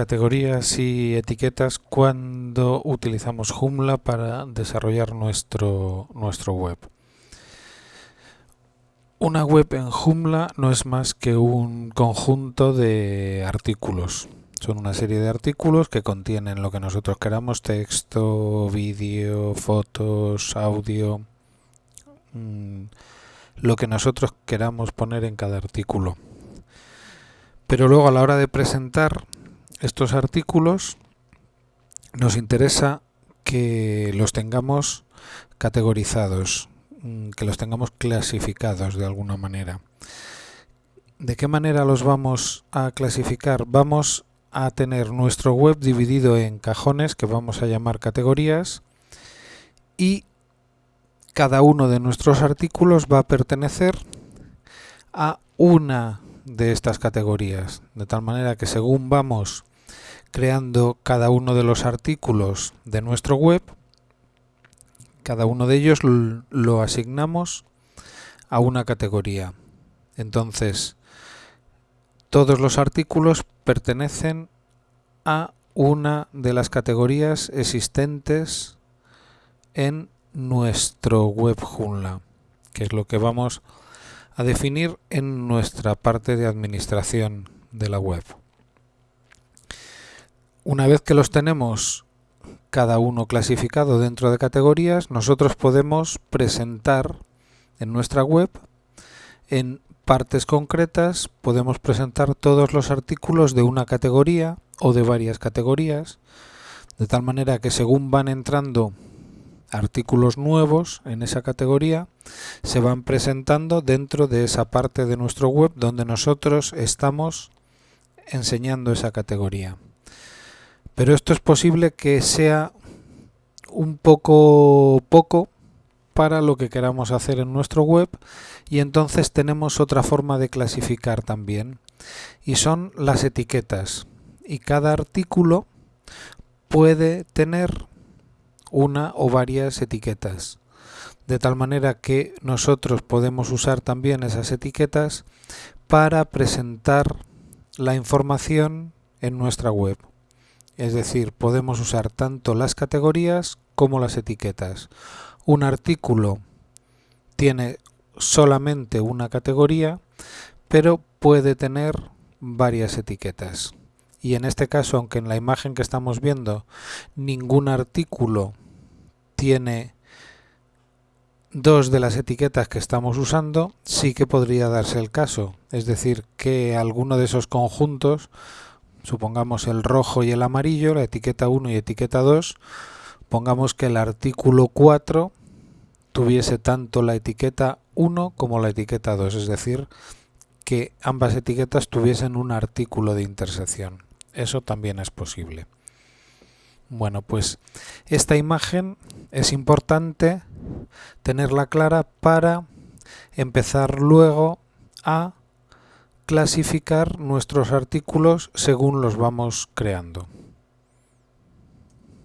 categorías y etiquetas cuando utilizamos Joomla para desarrollar nuestro, nuestro web. Una web en Joomla no es más que un conjunto de artículos. Son una serie de artículos que contienen lo que nosotros queramos, texto, vídeo, fotos, audio, mmm, lo que nosotros queramos poner en cada artículo. Pero luego a la hora de presentar estos artículos nos interesa que los tengamos categorizados, mm, que los tengamos clasificados de alguna manera. ¿De qué manera los vamos a clasificar? Vamos a tener nuestro web dividido en cajones que vamos a llamar categorías y cada uno de nuestros artículos va a pertenecer a una de estas categorías, de tal manera que según vamos creando cada uno de los artículos de nuestro web, cada uno de ellos lo asignamos a una categoría. Entonces, todos los artículos pertenecen a una de las categorías existentes en nuestro web Joomla, que es lo que vamos a definir en nuestra parte de administración de la web. Una vez que los tenemos cada uno clasificado dentro de categorías, nosotros podemos presentar en nuestra web, en partes concretas, podemos presentar todos los artículos de una categoría o de varias categorías, de tal manera que según van entrando artículos nuevos en esa categoría, se van presentando dentro de esa parte de nuestro web donde nosotros estamos enseñando esa categoría. Pero esto es posible que sea un poco poco para lo que queramos hacer en nuestro web y entonces tenemos otra forma de clasificar también. Y son las etiquetas. Y cada artículo puede tener una o varias etiquetas. De tal manera que nosotros podemos usar también esas etiquetas para presentar la información en nuestra web. Es decir, podemos usar tanto las categorías como las etiquetas. Un artículo tiene solamente una categoría, pero puede tener varias etiquetas. Y en este caso, aunque en la imagen que estamos viendo ningún artículo tiene dos de las etiquetas que estamos usando, sí que podría darse el caso. Es decir, que alguno de esos conjuntos supongamos el rojo y el amarillo, la etiqueta 1 y etiqueta 2, pongamos que el artículo 4 tuviese tanto la etiqueta 1 como la etiqueta 2, es decir, que ambas etiquetas tuviesen un artículo de intersección. Eso también es posible. Bueno, pues esta imagen es importante tenerla clara para empezar luego a clasificar nuestros artículos según los vamos creando.